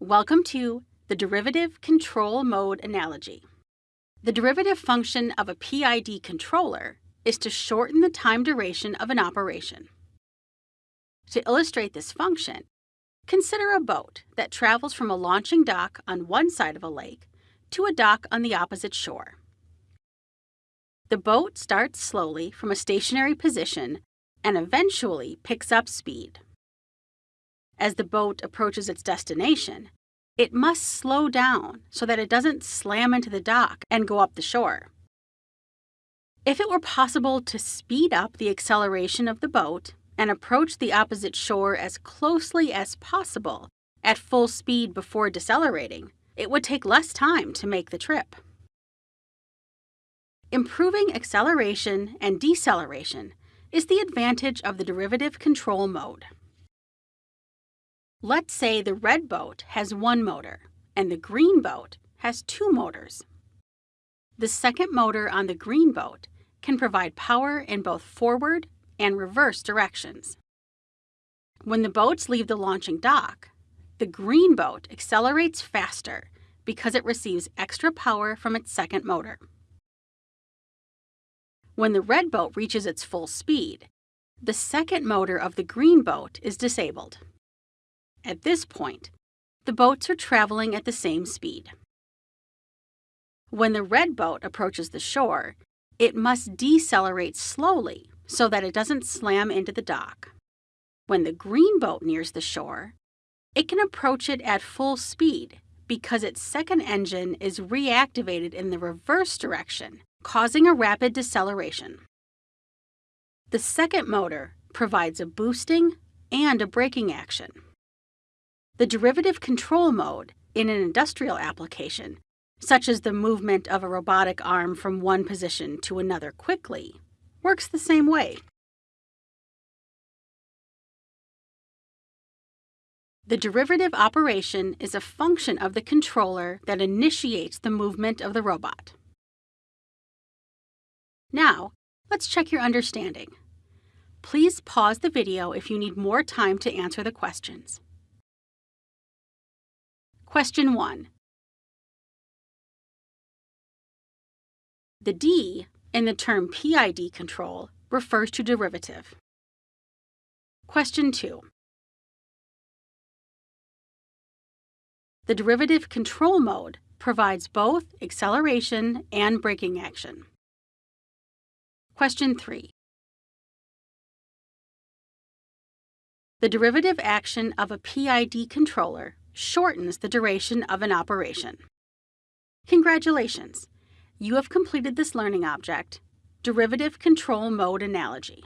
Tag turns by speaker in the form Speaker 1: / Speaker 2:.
Speaker 1: Welcome to the derivative control mode analogy. The derivative function of a PID controller is to shorten the time duration of an operation. To illustrate this function, consider a boat that travels from a launching dock on one side of a lake to a dock on the opposite shore. The boat starts slowly from a stationary position and eventually picks up speed. As the boat approaches its destination, it must slow down so that it doesn't slam into the dock and go up the shore. If it were possible to speed up the acceleration of the boat and approach the opposite shore as closely as possible at full speed before decelerating, it would take less time to make the trip. Improving acceleration and deceleration is the advantage of the derivative control mode. Let's say the red boat has one motor and the green boat has two motors. The second motor on the green boat can provide power in both forward and reverse directions. When the boats leave the launching dock, the green boat accelerates faster because it receives extra power from its second motor. When the red boat reaches its full speed, the second motor of the green boat is disabled. At this point, the boats are traveling at the same speed. When the red boat approaches the shore, it must decelerate slowly so that it doesn't slam into the dock. When the green boat nears the shore, it can approach it at full speed because its second engine is reactivated in the reverse direction, causing a rapid deceleration. The second motor provides a boosting and a braking action. The derivative control mode in an industrial application, such as the movement of a robotic arm from one position to another quickly, works the same way. The derivative operation is a function of the controller that initiates the movement of the robot. Now, let's check your understanding. Please pause the video if you need more time to answer the questions. Question 1. The D in the term PID control refers to derivative. Question 2. The derivative control mode provides both acceleration and braking action. Question 3. The derivative action of a PID controller shortens the duration of an operation. Congratulations! You have completed this learning object, Derivative Control Mode Analogy.